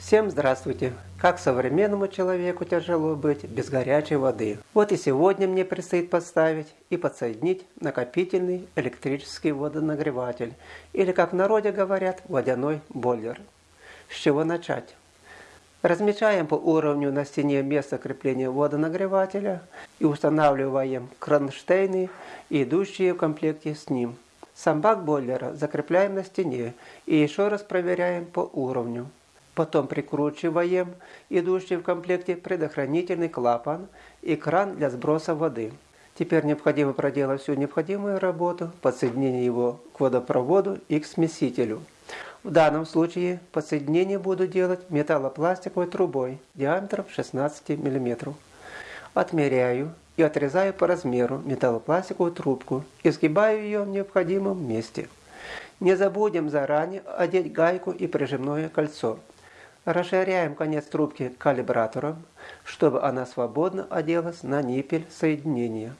Всем здравствуйте! Как современному человеку тяжело быть без горячей воды. Вот и сегодня мне предстоит поставить и подсоединить накопительный электрический водонагреватель, или как в народе говорят, водяной бойлер. С чего начать? Размечаем по уровню на стене место крепления водонагревателя и устанавливаем кронштейны, идущие в комплекте с ним. Сам бак бойлера закрепляем на стене и еще раз проверяем по уровню. Потом прикручиваем идущий в комплекте предохранительный клапан и кран для сброса воды. Теперь необходимо проделать всю необходимую работу, подсоединение его к водопроводу и к смесителю. В данном случае подсоединение буду делать металлопластиковой трубой диаметром 16 мм. Отмеряю и отрезаю по размеру металлопластиковую трубку и сгибаю ее в необходимом месте. Не забудем заранее одеть гайку и прижимное кольцо. Расширяем конец трубки калибратором, чтобы она свободно оделась на ниппель соединения.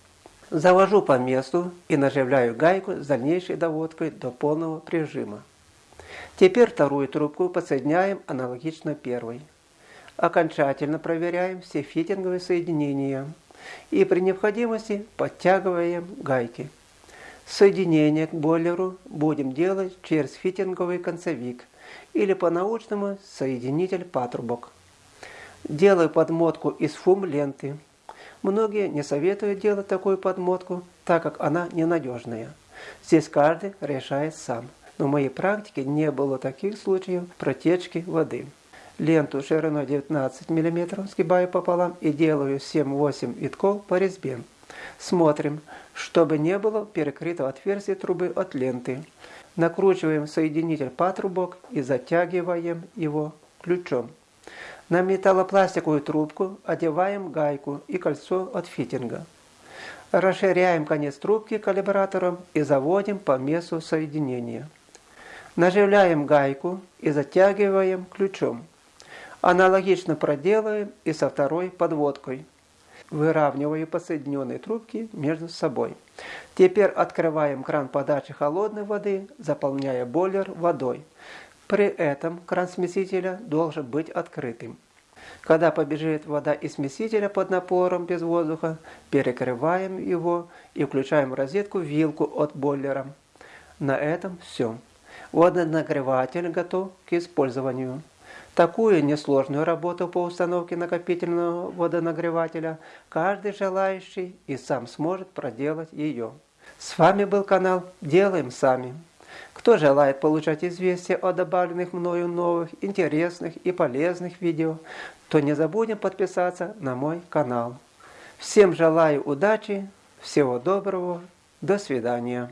Завожу по месту и наживляю гайку с дальнейшей доводкой до полного прижима. Теперь вторую трубку подсоединяем аналогично первой. Окончательно проверяем все фитинговые соединения и при необходимости подтягиваем гайки. Соединение к бойлеру будем делать через фитинговый концевик или по-научному соединитель патрубок. Делаю подмотку из фум-ленты. Многие не советуют делать такую подмотку, так как она ненадежная. Здесь каждый решает сам. Но в моей практике не было таких случаев протечки воды. Ленту шириной 19 мм сгибаю пополам и делаю 7-8 витков по резьбе. Смотрим, чтобы не было перекрытого отверстия трубы от ленты. Накручиваем соединитель патрубок и затягиваем его ключом. На металлопластиковую трубку одеваем гайку и кольцо от фитинга. Расширяем конец трубки калибратором и заводим по месту соединения. Наживляем гайку и затягиваем ключом. Аналогично проделаем и со второй подводкой. Выравниваю подсоединенные трубки между собой. Теперь открываем кран подачи холодной воды, заполняя бойлер водой. При этом кран смесителя должен быть открытым. Когда побежит вода из смесителя под напором без воздуха, перекрываем его и включаем в розетку вилку от бойлера. На этом все. Водонагреватель готов к использованию. Такую несложную работу по установке накопительного водонагревателя каждый желающий и сам сможет проделать ее. С вами был канал «Делаем сами». Кто желает получать известия о добавленных мною новых, интересных и полезных видео, то не забудем подписаться на мой канал. Всем желаю удачи, всего доброго, до свидания.